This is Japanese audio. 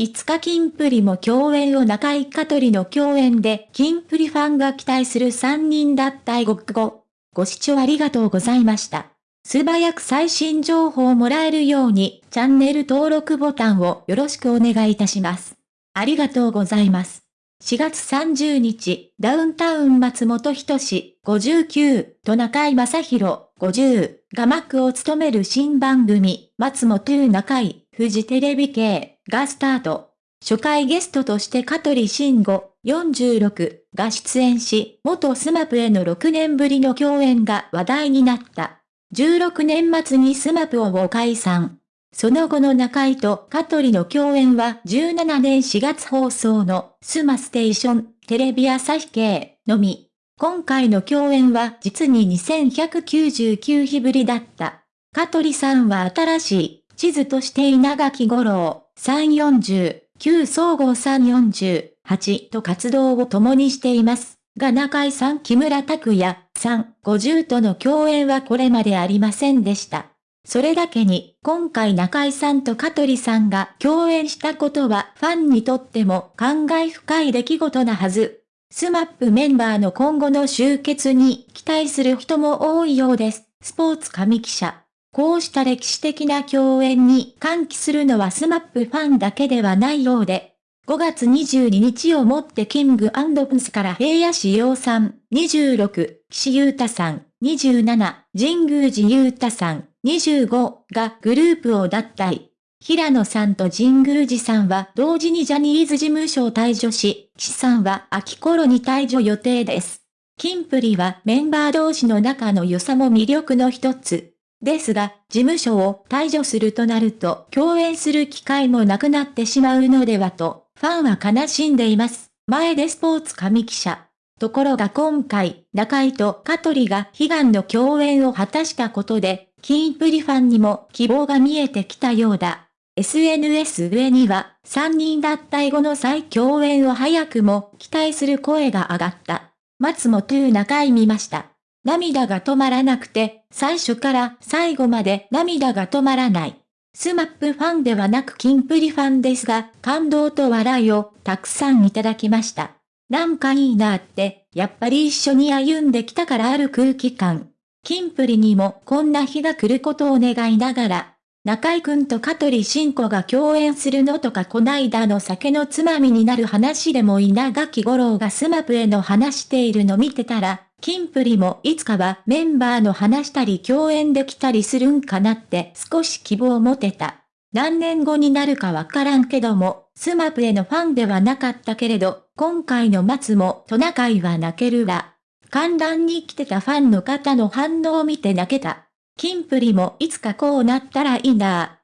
5日キンプリも共演を中井香取の共演で、キンプリファンが期待する3人だった英国語。ご視聴ありがとうございました。素早く最新情報をもらえるように、チャンネル登録ボタンをよろしくお願いいたします。ありがとうございます。4月30日、ダウンタウン松本人志59と中井正宏50がマックを務める新番組、松本中井、フジテレビ系がスタート。初回ゲストとして香取慎吾46が出演し、元スマップへの6年ぶりの共演が話題になった。16年末にスマップを解散。その後の中居と香取の共演は17年4月放送のスマステーションテレビ朝日系のみ。今回の共演は実に2199日ぶりだった。香取さんは新しい地図として稲垣吾郎さん40、草彅剛さん48と活動を共にしています。が中居さん木村拓哉さん50との共演はこれまでありませんでした。それだけに、今回中居さんと香取さんが共演したことはファンにとっても感慨深い出来事なはず。スマップメンバーの今後の集結に期待する人も多いようです。スポーツ紙記者。こうした歴史的な共演に歓喜するのはスマップファンだけではないようで、5月22日をもってキングプリンスから平野紫耀さん、26、岸優太さん、27、神宮寺勇太さん、25がグループを脱退。平野さんと神宮寺さんは同時にジャニーズ事務所を退場し、岸さんは秋頃に退場予定です。キンプリはメンバー同士の仲の良さも魅力の一つ。ですが、事務所を退場するとなると共演する機会もなくなってしまうのではとファンは悲しんでいます。前でスポーツ神記者。ところが今回、中井と香取が悲願の共演を果たしたことで、キンプリファンにも希望が見えてきたようだ。SNS 上には、3人脱退後の再共演を早くも期待する声が上がった。松本中井見ました。涙が止まらなくて、最初から最後まで涙が止まらない。スマップファンではなくキンプリファンですが、感動と笑いをたくさんいただきました。なんかいいなって、やっぱり一緒に歩んできたからある空気感。キンプリにもこんな日が来ることを願いながら、中居くんと香取慎吾が共演するのとかこないだの酒のつまみになる話でも稲垣五郎が SMAPの話しているの見てたら、キンプリもいつかはメンバーの話したり共演できたりするんかなって少し希望を持てた。何年後になるかわからんけども、 SMAPのファンではなかったけれど、今回の松もトナカイは泣けるわ。観覧に来てたファンの方の反応を見て泣けた。キンプリもいつかこうなったらいいな。